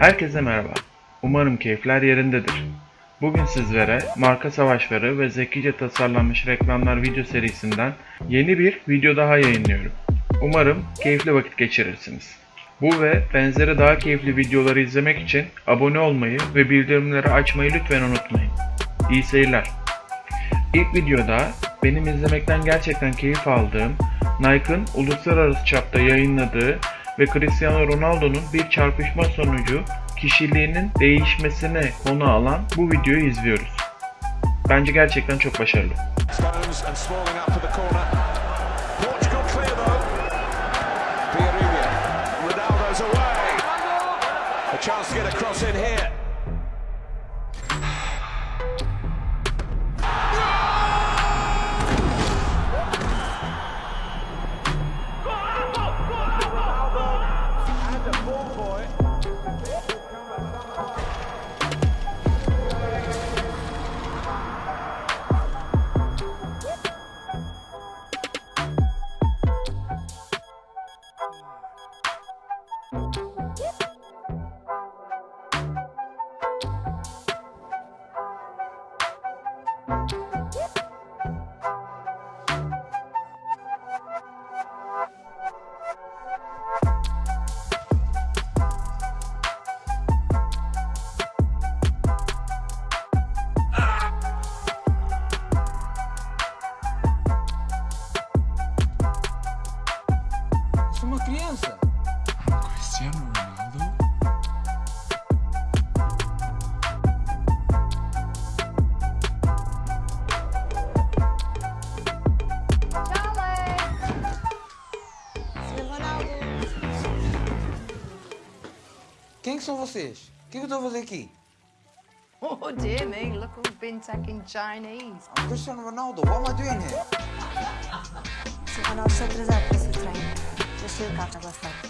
Herkese merhaba. Umarım keyifler yerindedir. Bugün sizlere marka savaşları ve zekice tasarlanmış reklamlar video serisinden yeni bir video daha yayınlıyorum. Umarım keyifli vakit geçirirsiniz. Bu ve benzeri daha keyifli videoları izlemek için abone olmayı ve bildirimleri açmayı lütfen unutmayın. İyi seyirler. İlk videoda benim izlemekten gerçekten keyif aldığım Nike'ın uluslararası çapta yayınladığı ve Cristiano Ronaldo'nun bir çarpışma sonucu kişiliğinin değişmesine konu alan bu videoyu izliyoruz. Bence gerçekten çok başarılı. Chance to get a cross in here. Que são vocês? O que, que eu estou a fazer aqui? Oh dear me, look who's been taking Chinese. I'm Cristiano Ronaldo. What am I doing here? Seu Ronaldo está atrasado para o seu treino. Deixei o carro na bafana.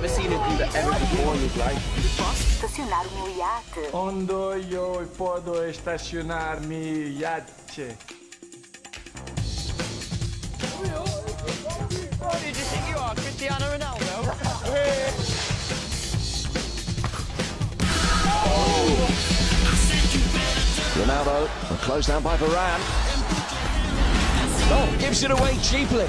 never seen a dude that ever before in his life. Posso estacionar o meu iate? Onde eu posso estacionar mi iate? Who did you think you are, Cristiano Ronaldo? Ronaldo, closed down by Varane. Oh, gives it away cheaply.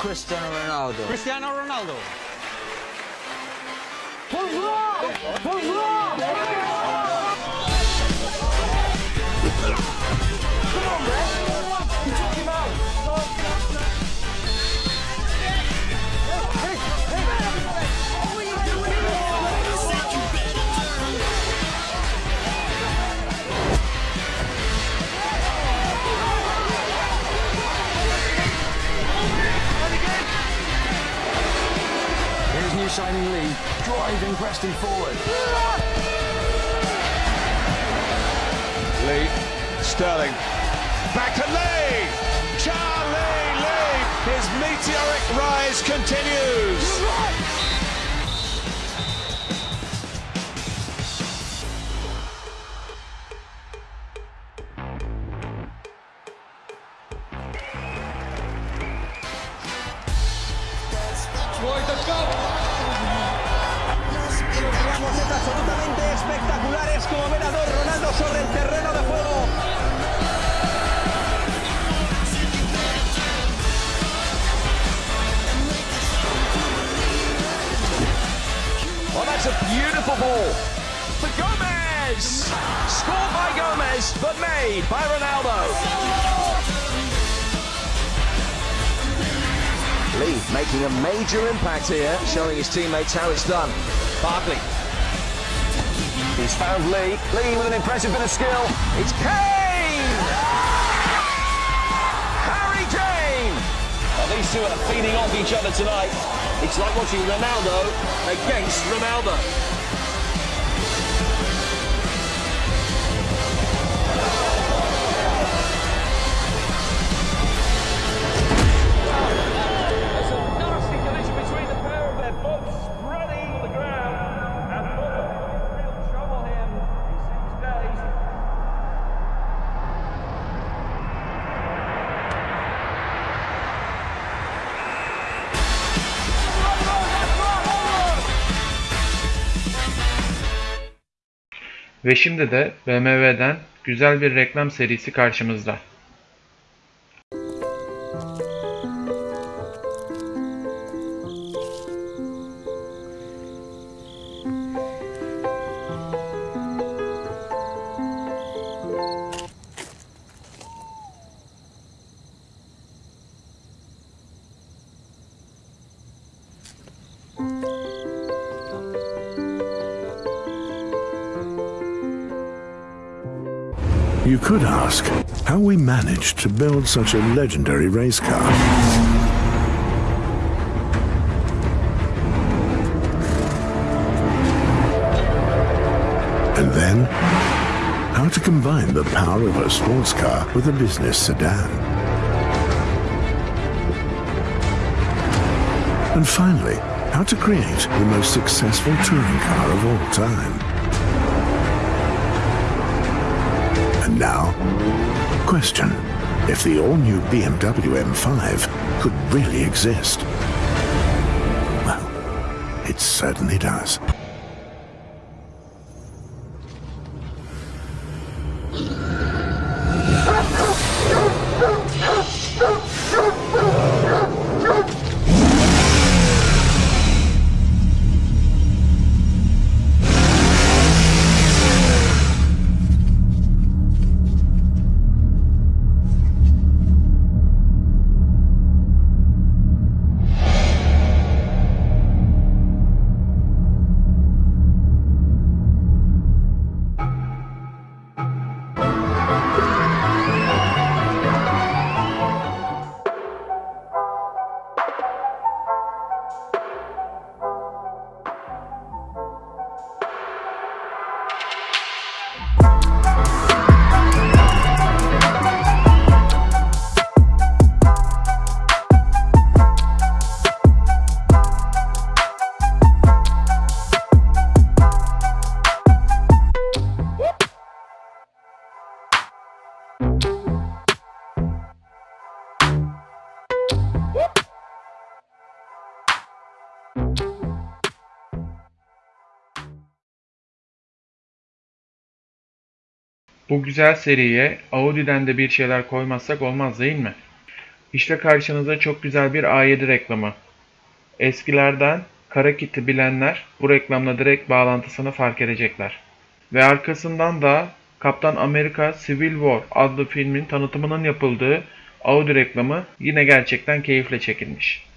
Cristiano Ronaldo. Cristiano Ronaldo. Here's Sterling, back to Lee! Charlie Lee! His meteoric rise continues. Es absolutamente espectacular. Es como ver a dos Ronaldo sobre el terreno de juego. That's a beautiful ball. For Gomez! Scored by Gomez, but made by Ronaldo. Lee making a major impact here, showing his teammates how it's done. Barkley. He's found Lee. Lee with an impressive bit of skill. It's Kane! Harry Kane! Well, these two are feeding off each other tonight. It's like watching Ronaldo against Ronaldo. Ve şimdi de BMW'den güzel bir reklam serisi karşımızda. You could ask how we managed to build such a legendary race car. And then, how to combine the power of a sports car with a business sedan. And finally, how to create the most successful touring car of all time. Now, question if the all-new BMW M5 could really exist. Well, it certainly does. Bu güzel seriye Audi'den de bir şeyler koymazsak olmaz değil mi? İşte karşınıza çok güzel bir A7 reklamı. Eskilerden Kara Kit'i bilenler bu reklamla direkt bağlantısını fark edecekler. Ve arkasından da Kaptan Amerika Civil War adlı filmin tanıtımının yapıldığı Audi reklamı yine gerçekten keyifle çekilmiş.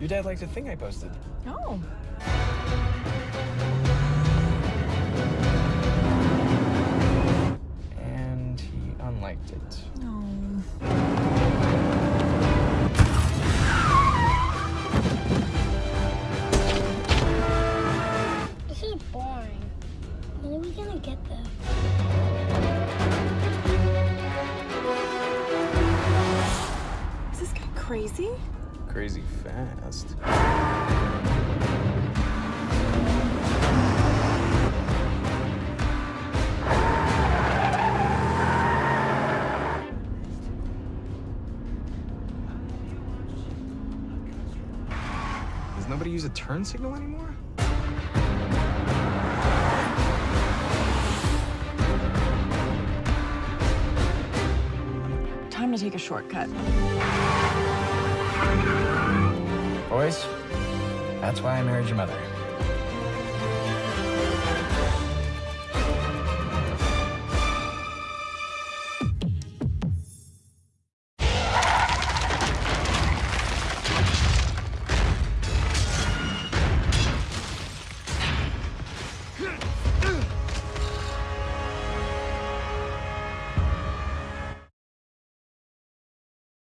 Your dad liked a thing I posted. Oh. And he unliked it. No. This is boring. When are we gonna get there? Is this guy crazy? Crazy fast. Does nobody use a turn signal anymore? Time to take a shortcut. Boys, that's why I married your mother.